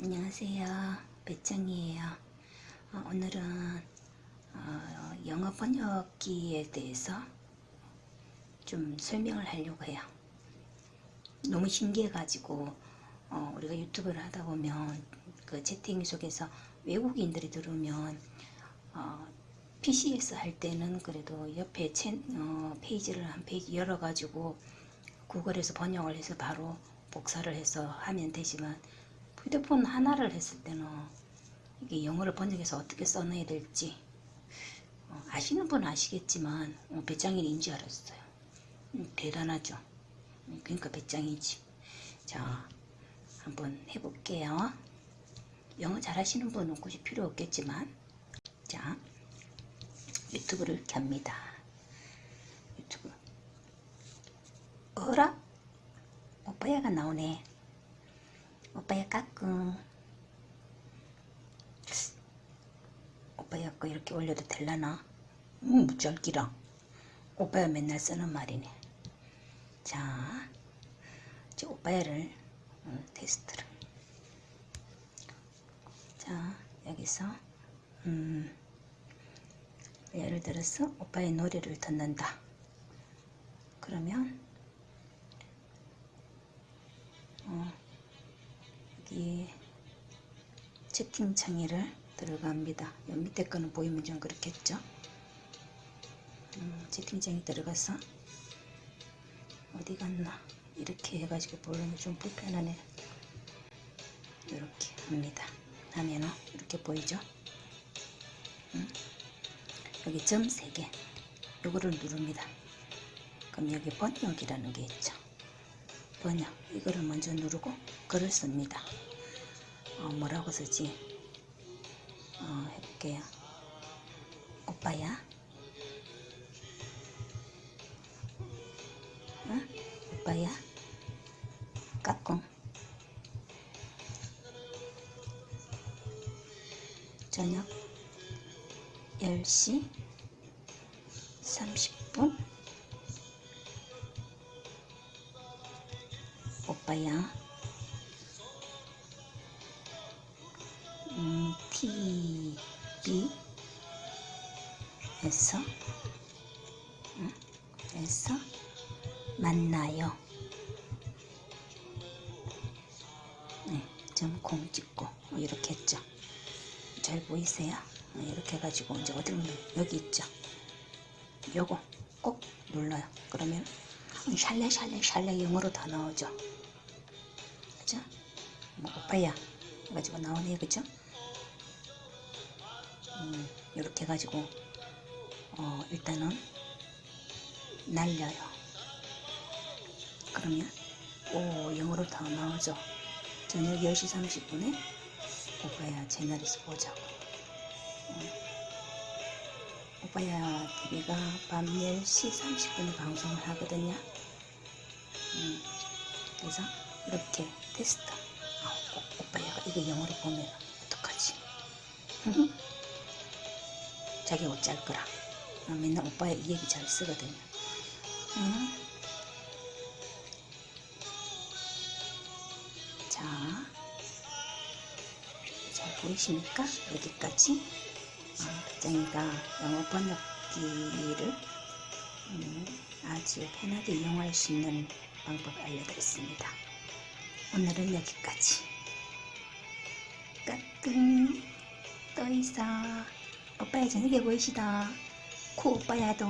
안녕하세요. 배짱이에요. 어, 오늘은 어, 영어 번역기에 대해서 좀 설명을 하려고 해요. 너무 신기해가지고 어, 우리가 유튜브를 하다 보면 그 채팅 속에서 외국인들이 들으면 어, PC에서 할 때는 그래도 옆에 채, 어, 페이지를 한 페이지 열어가지고 구글에서 번역을 해서 바로 복사를 해서 하면 되지만 휴대폰 하나를 했을 때는 이게 영어를 번역해서 어떻게 써놔야 될지 어, 아시는 분은 아시겠지만 어, 배짱이인 줄 알았어요. 음, 대단하죠. 음, 그러니까 배짱이지. 자, 한번 해볼게요. 영어 잘하시는 분은 굳이 필요 없겠지만 자, 유튜브를 켭니다. 유튜브 어라? 오빠야가 나오네. 오빠야 까꿍. 오빠야 거 이렇게 올려도 될라나? 음, 무절기랑. 오빠야 맨날 쓰는 말이네. 자, 이제 오빠야를 어, 테스트를. 자, 여기서 음, 예를 들어서 오빠의 노래를 듣는다. 그러면 어, 여기 채팅창에를 들어갑니다. 요 밑에 거는 보이면 좀 그렇겠죠? 음, 채팅창에 들어가서 어디 갔나 이렇게 해가지고 보려면 좀 불편하네. 이렇게 합니다. 하면은 이렇게 보이죠? 음, 여기 점 3개 요거를 누릅니다. 그럼 여기 번역이라는 게 있죠. 번역 이거를 먼저 누르고 글을 씁니다. 어, 뭐라고 쓰지? 어, 해볼게요. 오빠야. 응? 오빠야. 까꿍. 저녁 10시 30분 오빠야. 음, TV에서? 음, 에서? 만나요. 네, 점공 찍고 뭐 이렇게 했죠. 잘 보이세요? 어, 이렇게 해가지고 이제 어디로 여기 있죠. 요거 꼭 눌러요. 그러면 샬레 샬레 샬레 영어로 다 나오죠? 뭐 오빠야 해가지고 나오네 그죠? 음, 이렇게 해가지고 어, 일단은 날려요. 그러면 오 영어로 다 나오죠? 저녁 10시 30분에 오빠야 채널에서 보자고. 음. 오빠야 TV가 밤 10시 30분에 방송을 하거든요? 음, 그래서 이렇게 테스트 아, 오, 오빠야가 이거 영어로 보면 어떡하지 자기 옷 잘 거라 아, 맨날 오빠야 이 얘기 잘 쓰거든요 음. 자, 잘 보이십니까? 여기까지 어, 배짱이가 영어 번역기를 음, 아주 편하게 이용할 수 있는 방법을 알려드렸습니다. 오늘은 여기까지. 까꿍 또 있어. 오빠야 저녁에 보이시다. 코 오빠야도